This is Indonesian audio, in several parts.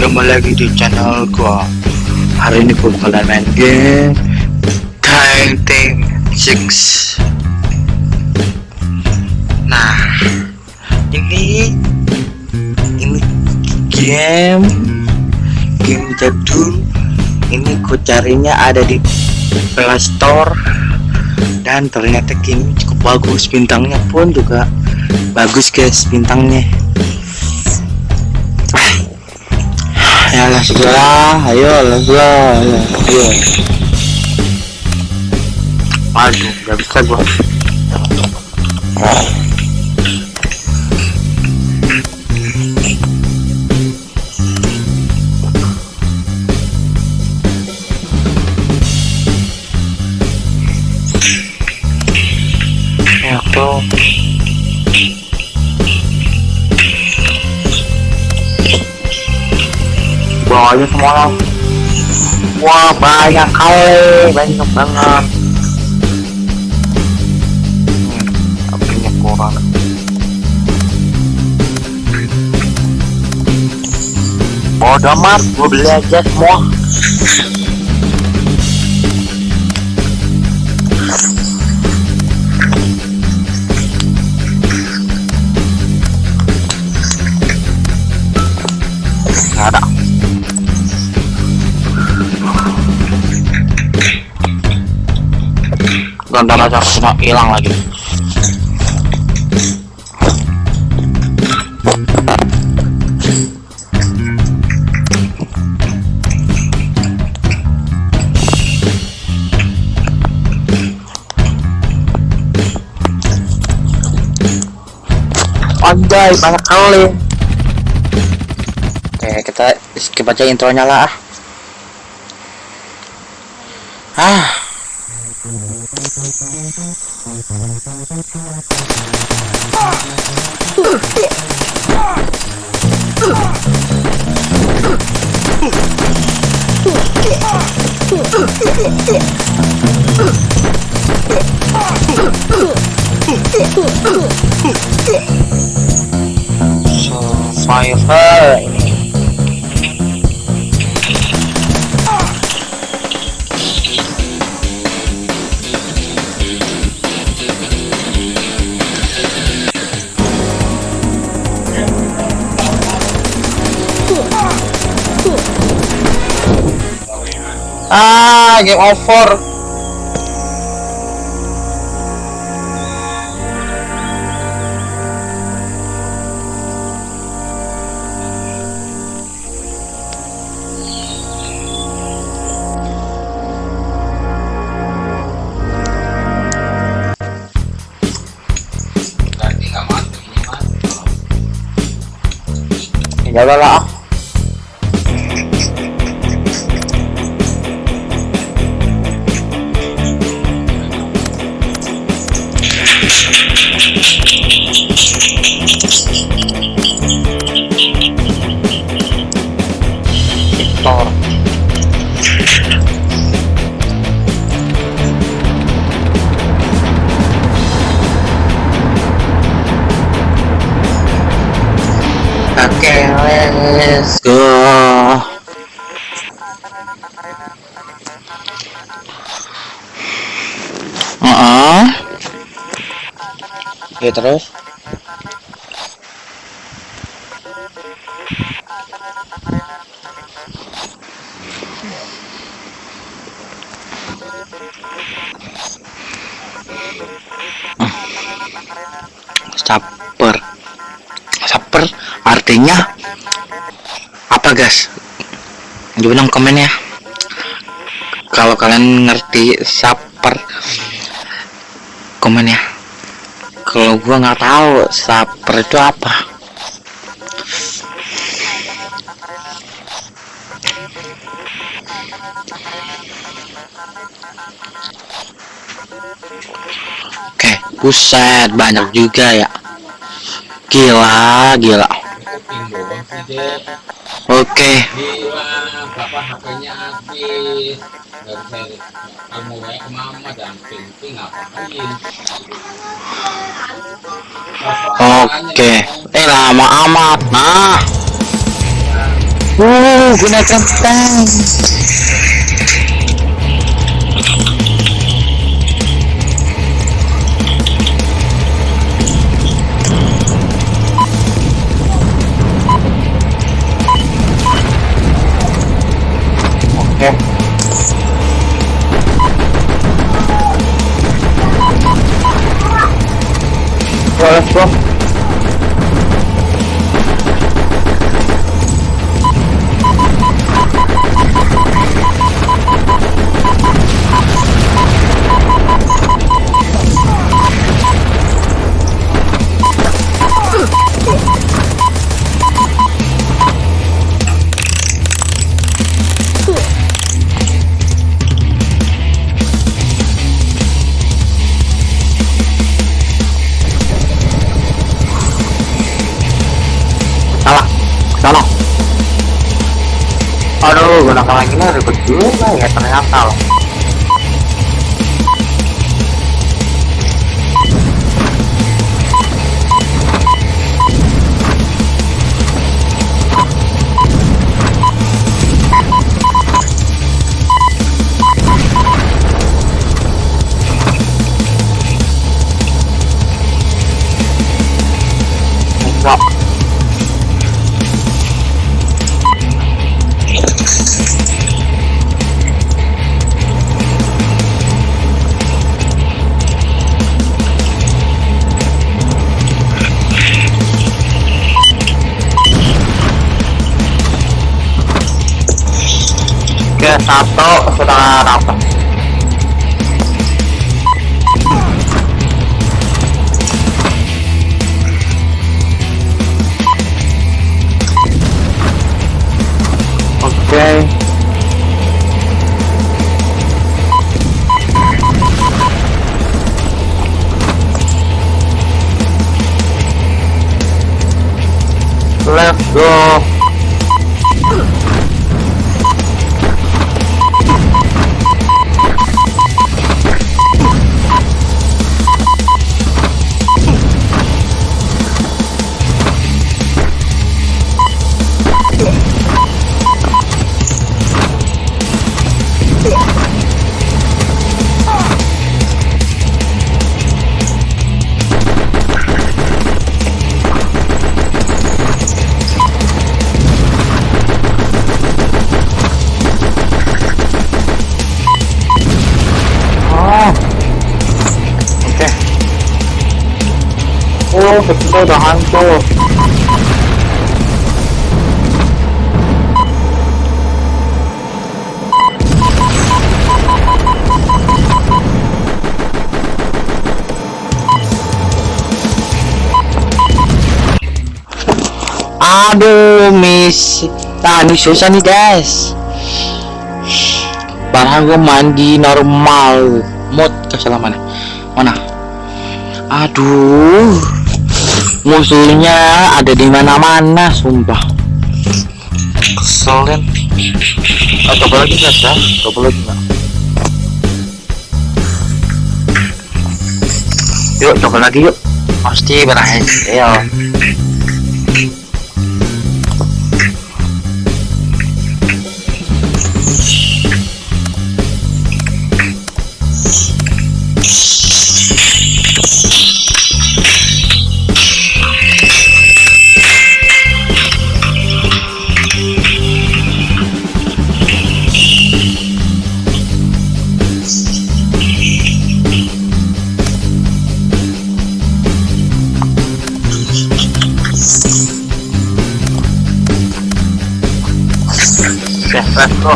kembali lagi di channel gua. Hari ini gua bakalan main game Time Tank 6 nah ini ini game game jadul. Ini gua carinya ada di Play Store. Dan ternyata game cukup bagus bintangnya pun juga bagus guys bintangnya segala ayo lah ayo, aduh gak bisa gua aja semua. Wah banyak kali. Banyak banget. Hmm, apinya kurang. Bodoh amat gue beli aja semua Ganda aja semua hilang lagi. Anjay banyak kali. Oke kita skip aja intronya lah ah. Ah survivor Ah, game over. Ya udah lah. Ya terus. Saper. Saper artinya apa guys? Coba dong komen ya. Kalau kalian ngerti saper komen ya. Kalau gua nggak tahu saper itu apa. Oke, buset banyak juga ya. Gila, gila. Oke, oke. Eh lama amat. Nah, Uh, gunakan 走 aduh gunakan lagi nih ribet juga ya ternyata loh Oke, satu sudah dapat. Aduh, miss. Nah, ini susah nih, guys. Barang gue mandi normal. Mod ke salah mana? Mana? Aduh. Musuhnya ada di mana-mana, sumpah. Keselin. Oh, coba lagi guys ya. Coba lagi nggak? Yuk, coba lagi yuk. Pasti berhasil. Oke, let's go.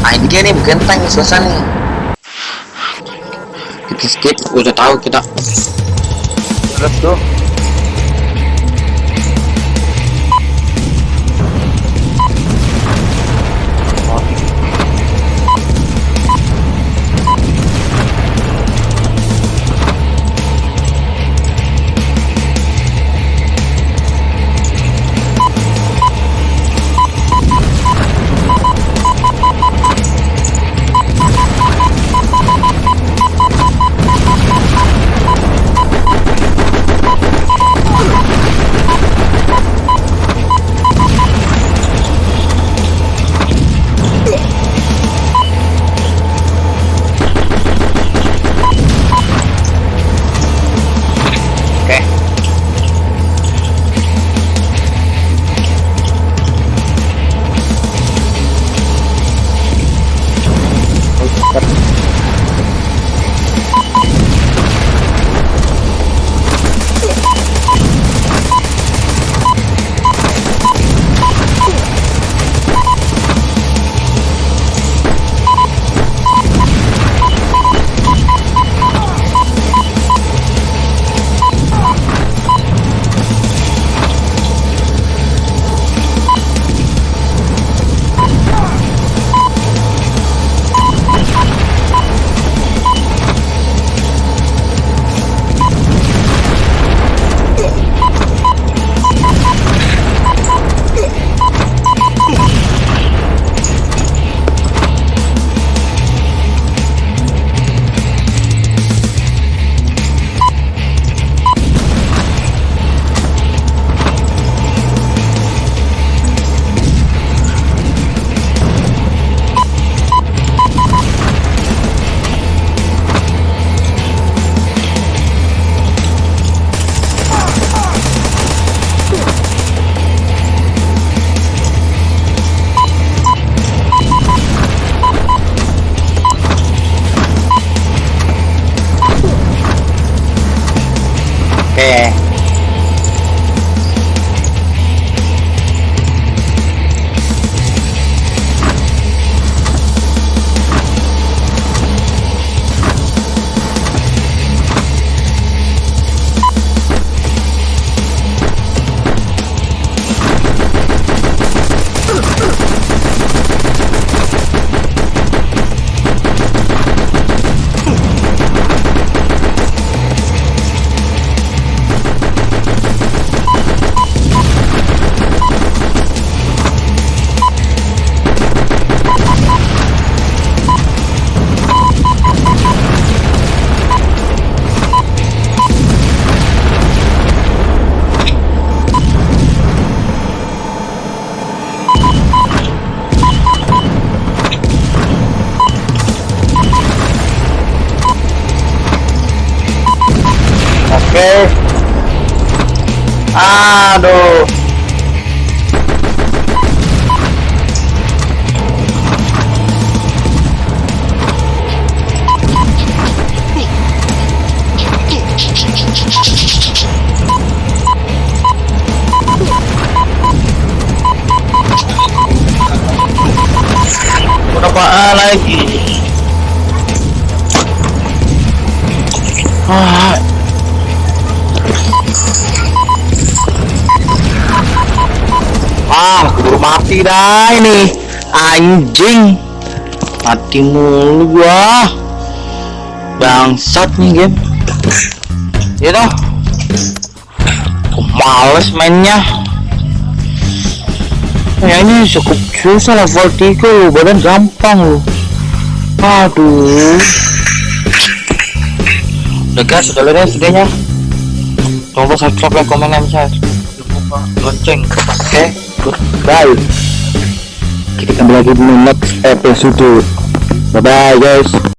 Nah, ini dia nih bukan tank selesai nih. Kita skip, udah tahu kita. Let's go. Oke. Aduh. Berapa lagi? Ah, Ah, keburu mati dah ini. Anjing. Mati mulu gua. Bangsat nih game. Ya. Aku males mainnya. Kayaknya cukup susah level 3 lu, badan gampang lu. Aduh. Udah guys, udah lihat videonya. Lupa subscribe, like, komen, dan share. Lupa lonceng. Oke, goodbye. Kita kembali lagi di next episode. Bye bye guys.